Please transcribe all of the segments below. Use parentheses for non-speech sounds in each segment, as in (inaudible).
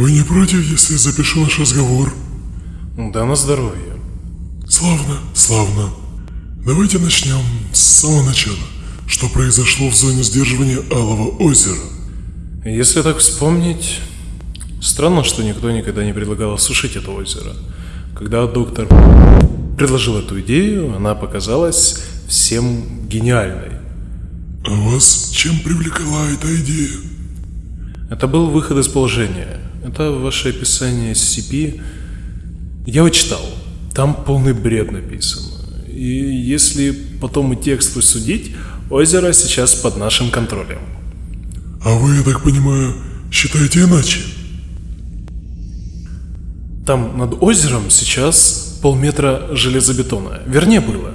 Вы не против, если запишу наш разговор? Да на здоровье. Славно, славно. Давайте начнем с самого начала. Что произошло в зоне сдерживания Алого озера? Если так вспомнить, странно, что никто никогда не предлагал осушить это озеро. Когда доктор предложил эту идею, она показалась всем гениальной. А вас чем привлекла эта идея? Это был выход из положения. Это ваше описание SCP. Я его читал. Там полный бред написан. И если по тому тексту судить, озеро сейчас под нашим контролем. А вы, я так понимаю, считаете иначе? Там над озером сейчас полметра железобетона. Вернее, было.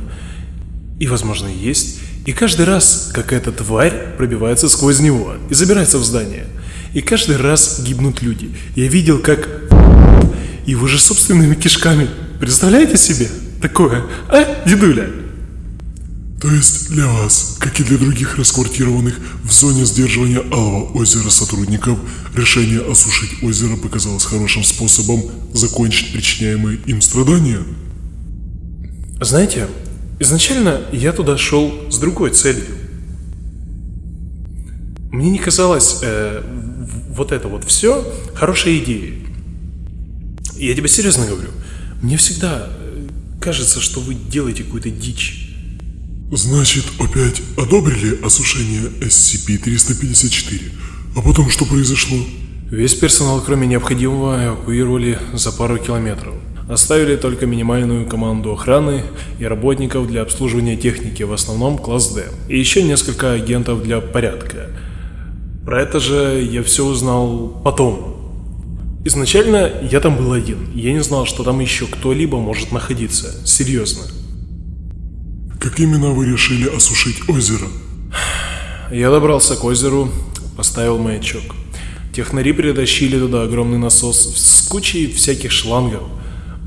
И, возможно, есть. И каждый раз какая-то тварь пробивается сквозь него и забирается в здание. И каждый раз гибнут люди. Я видел, как его же собственными кишками. Представляете себе такое? А, дедуля? То есть для вас, как и для других расквартированных в зоне сдерживания Алого озера сотрудников, решение осушить озеро показалось хорошим способом закончить причиняемые им страдания? Знаете, изначально я туда шел с другой целью. Мне не казалось э, вот это вот все хорошей идеей. Я тебе серьезно говорю. Мне всегда э, кажется, что вы делаете какую-то дичь. Значит, опять одобрили осушение SCP-354? А потом что произошло? Весь персонал, кроме необходимого, эвакуировали за пару километров. Оставили только минимальную команду охраны и работников для обслуживания техники, в основном класс D. И еще несколько агентов для порядка. Про это же я все узнал потом. Изначально я там был один. Я не знал, что там еще кто-либо может находиться. Серьезно. Как именно вы решили осушить озеро? Я добрался к озеру, поставил маячок. Технари притащили туда огромный насос с кучей всяких шлангов.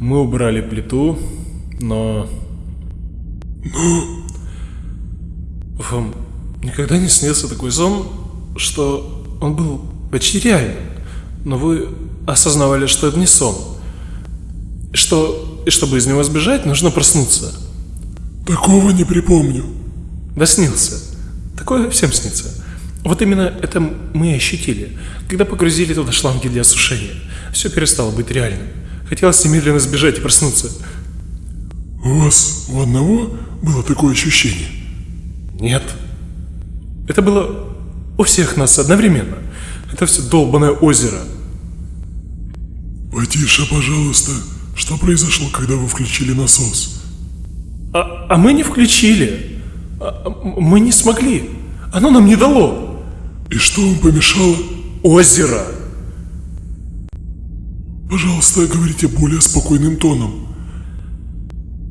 Мы убрали плиту, но... Но... Вам никогда не снился такой сон, что он был почти реальным, но вы осознавали, что это не сон. Что, и чтобы из него сбежать, нужно проснуться. Такого не припомню. Да снился. Такое всем снится. Вот именно это мы и ощутили, когда погрузили туда шланги для осушения. Все перестало быть реальным. Хотелось немедленно сбежать и проснуться. У вас у одного было такое ощущение? Нет. Это было у всех нас одновременно. Это все долбанное озеро. Потише, пожалуйста. Что произошло, когда вы включили насос? А, а мы не включили. А, мы не смогли. Оно нам не дало. И что вам помешало? Озеро. Пожалуйста, говорите более спокойным тоном.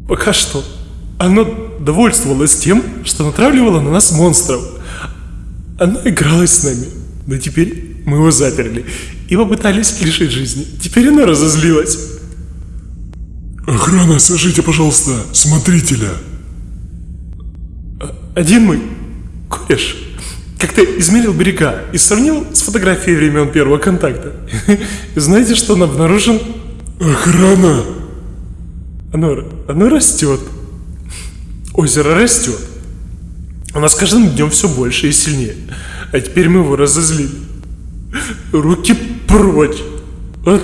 Пока что. Оно довольствовалось тем, что натравливало на нас монстров. Оно игралось с нами. Но теперь мы его заперли и попытались лишить жизни. Теперь оно разозлилось. Охрана, свяжите, пожалуйста, смотрителя. Один мой кореш как-то измерил берега и сравнил с фотографией времен первого контакта. (laughs) Знаете, что он обнаружил? Охрана! Оно, оно растет. Озеро растет. Оно с каждым днем все больше и сильнее. А теперь мы его разозлили. Руки прочь. От...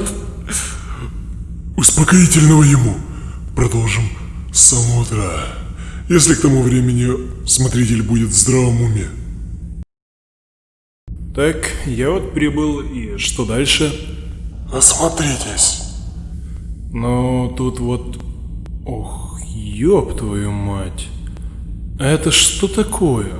Успокоительного ему. Продолжим с самого утра. Если к тому времени смотритель будет в здравом уме. Так, я вот прибыл, и что дальше? Осмотритесь. Ну, тут вот... Ох, ёб твою мать. А это что такое?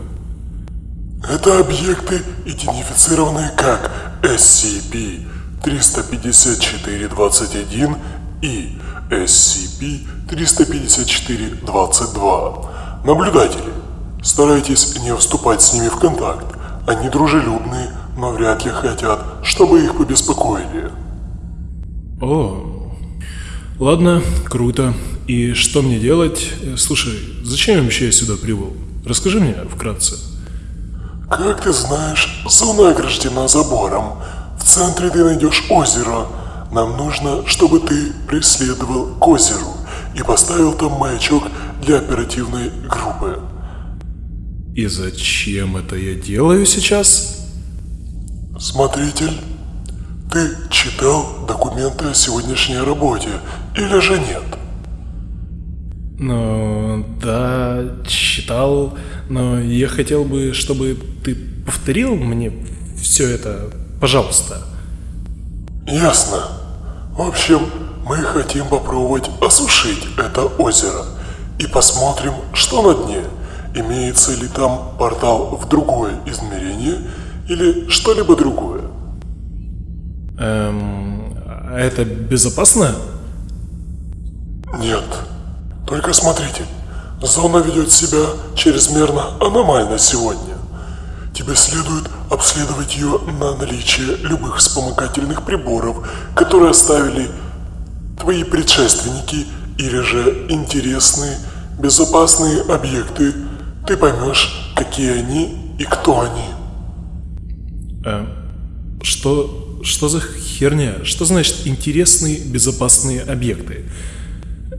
Это объекты, идентифицированные как SCP-354-21 и SCP-354-22. Наблюдатели, старайтесь не вступать с ними в контакт. Они дружелюбные, но вряд ли хотят, чтобы их побеспокоили. О, ладно, круто. И что мне делать? Слушай, зачем вообще я сюда прибыл? Расскажи мне вкратце. Как ты знаешь, зона ограждена забором. В центре ты найдешь озеро. Нам нужно, чтобы ты преследовал к озеру и поставил там маячок для оперативной группы. И зачем это я делаю сейчас? Смотритель, ты читал документы о сегодняшней работе или же нет? Ну, да, читал, но я хотел бы, чтобы ты повторил мне все это, пожалуйста. Ясно. В общем, мы хотим попробовать осушить это озеро и посмотрим, что на дне. Имеется ли там портал в другое измерение или что-либо другое. Эм, а это безопасно? Нет. Только смотрите, зона ведет себя чрезмерно аномально сегодня. Тебе следует обследовать ее на наличие любых вспомогательных приборов, которые оставили твои предшественники или же интересные, безопасные объекты. Ты поймешь, какие они и кто они. Эм, что, что за херня? Что значит интересные безопасные объекты?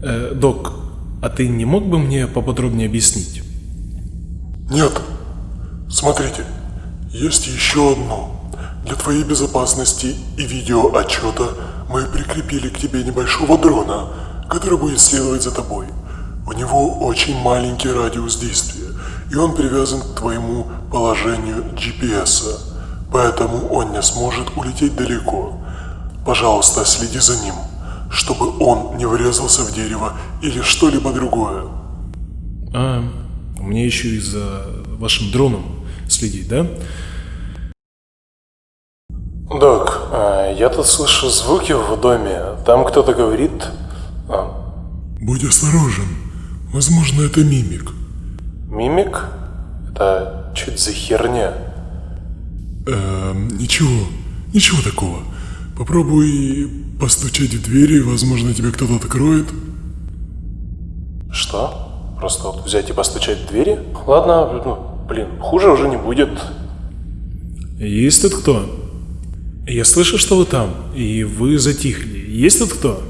Э, док, а ты не мог бы мне поподробнее объяснить? Нет. Смотрите, есть еще одно. Для твоей безопасности и видеоотчета мы прикрепили к тебе небольшого дрона, который будет следовать за тобой. У него очень маленький радиус действия, и он привязан к твоему положению GPS, поэтому он не сможет улететь далеко. Пожалуйста, следи за ним, чтобы он не врезался в дерево или что-либо другое. А, мне еще и за вашим дроном следить, да? Док, а, я тут слышу звуки в доме. Там кто-то говорит... А, Будь осторожен. Возможно, это мимик. мимик? Это это за херня? Эм, ничего, ничего такого. Попробуй постучать в двери, возможно, тебе кто-то откроет. Что? Просто вот взять и постучать в двери? Ладно, ну, блин, хуже уже не будет. Есть тут кто? Я слышу, что вы там, и вы затихли. Есть тут кто?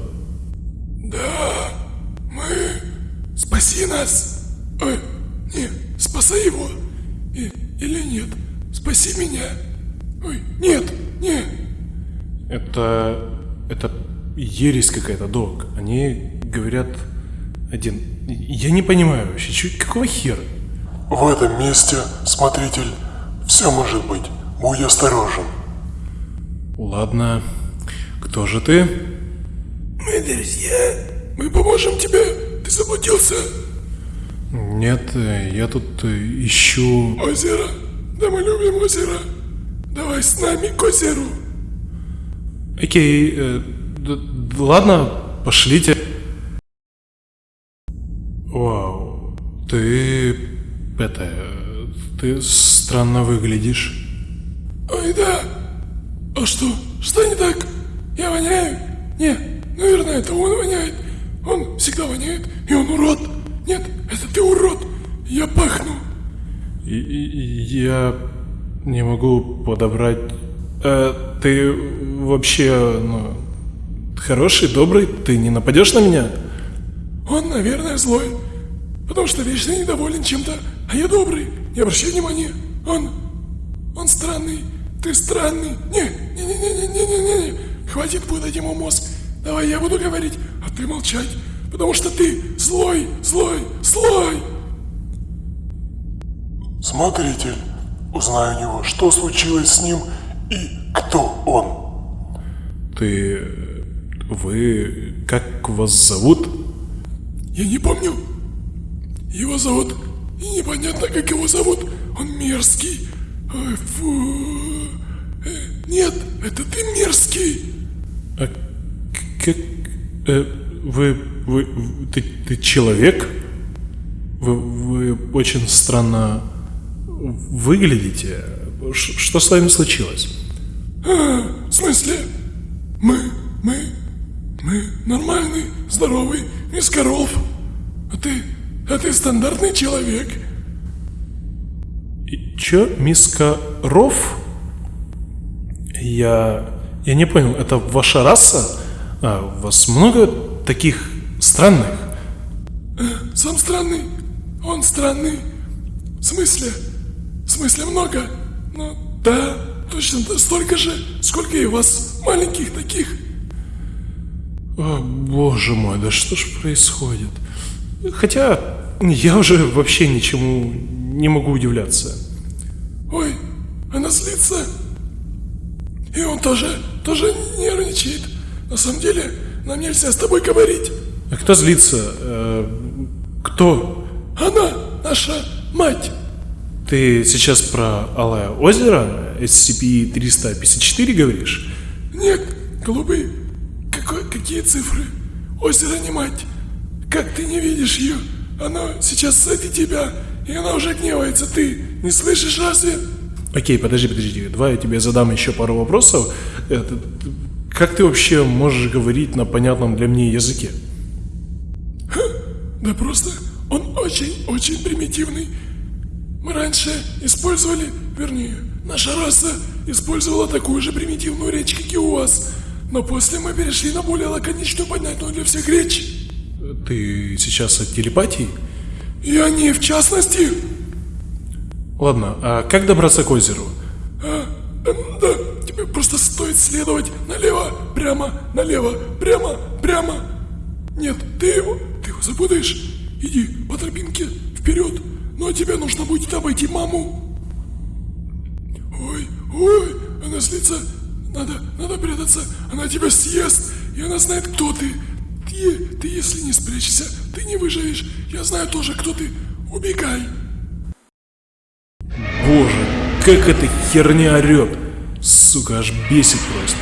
Спаси нас! Ой, не, спасай его! И- или нет? Спаси меня! Ой, нет, не! Это... это ересь какая-то, док. Они говорят один... Я не понимаю вообще, чё, какого хера? В этом месте, смотритель, все может быть. Будь осторожен. Ладно. Кто же ты? Мы друзья! Мы поможем тебе! Ты заблудился! Нет, я тут э, ищу... Озеро! Да мы любим озеро! Давай с нами к озеру! Окей, э, ладно, пошлите. Вау, ты... это... ты странно выглядишь. Ой, да! А что? Что не так? Я воняю? Не, наверное, это он воняет. Он всегда воняет, и он урод. Нет, это ты урод. Я пахну. И- и- Я не могу подобрать... Э, ты вообще ну, хороший, добрый, ты не нападешь на меня? Он, наверное, злой, потому что вечно недоволен чем-то, а я добрый, не обращай внимания. Он, он странный, ты странный. Не, не, не, не, не, не, не, не, хватит путать ему мозг. Давай я буду говорить, а ты молчать, потому что ты злой, злой, злой. Смотритель, узнай у него, что случилось с ним и кто он. Ты... Вы... Как вас зовут? Я не помню. Его зовут, и непонятно, как его зовут. Он мерзкий. Ой, фу. Э, Нет, это ты мерзкий. А как... э, вы... Вы... Ты, ты человек? Вы, вы очень странно выглядите. Ш- что с вами случилось? В смысле? Мы, мы, мы нормальный, здоровый, из коров. А ты, а ты стандартный человек. И чё, миска Ров? Я... Я не понял, это ваша раса? А, у вас много таких странных? Сам странный, он странный. В смысле? В смысле много? Ну, да, точно столько же, сколько и вас маленьких таких. О, боже мой, да что ж происходит? Хотя я уже вообще ничему не могу удивляться. Ой, она злится. И он тоже, тоже нервничает. На самом деле, нам нельзя с тобой говорить. А кто злится? Э, кто? Она наша мать. Ты сейчас про Алое озеро SCP-354 говоришь? Нет, голубый, какой, какие цифры? Озеро не мать. Как ты не видишь ее? Она сейчас сзади тебя, и она уже гневается. Ты не слышишь разве? Окей, подожди, подожди. Давай я тебе задам еще пару вопросов. Это, как ты вообще можешь говорить на понятном для мне языке? Да просто он очень-очень примитивный. Мы раньше использовали, вернее, наша раса использовала такую же примитивную речь, как и у вас. Но после мы перешли на более лаконичную, понятную для всех речь. Ты сейчас от телепатии? И они в частности. Ладно, а как добраться к озеру? А, да, тебе просто стоит следовать налево, прямо, налево, прямо, прямо. Нет, ты его, ты его запутаешь. Иди по тропинке вперед. Ну а тебе нужно будет обойти маму. Ой, она злится. Надо, надо прятаться. Она тебя съест, и она знает, кто ты. Ты, ты если не спрячешься, ты не выживешь. Я знаю тоже, кто ты. Убегай. Боже, как эта херня орет. Сука, аж бесит просто.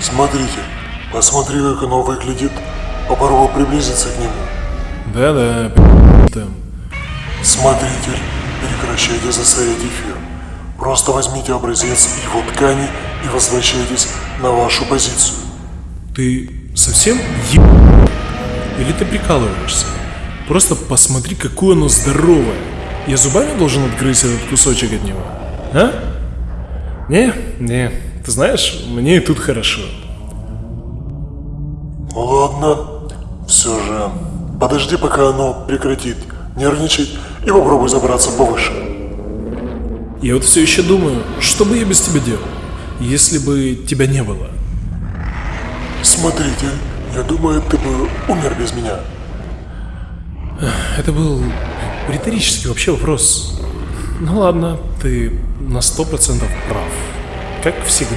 Смотрите, посмотри, как оно выглядит. Попробуй приблизиться к нему. Да-да, там. Смотритель, прекращайте засорять эфир. Просто возьмите образец его ткани и возвращайтесь на вашу позицию. Ты совсем е... Или ты прикалываешься? Просто посмотри, какое оно здоровое. Я зубами должен отгрызть этот кусочек от него? А? Не, не. Ты знаешь, мне и тут хорошо. Ладно, все же. Подожди, пока оно прекратит нервничать и попробуй забраться повыше. Я вот все еще думаю, что бы я без тебя делал, если бы тебя не было. Смотритель, я думаю, ты бы умер без меня. Это был риторический вообще вопрос. Ну ладно, ты на сто процентов прав. Как всегда.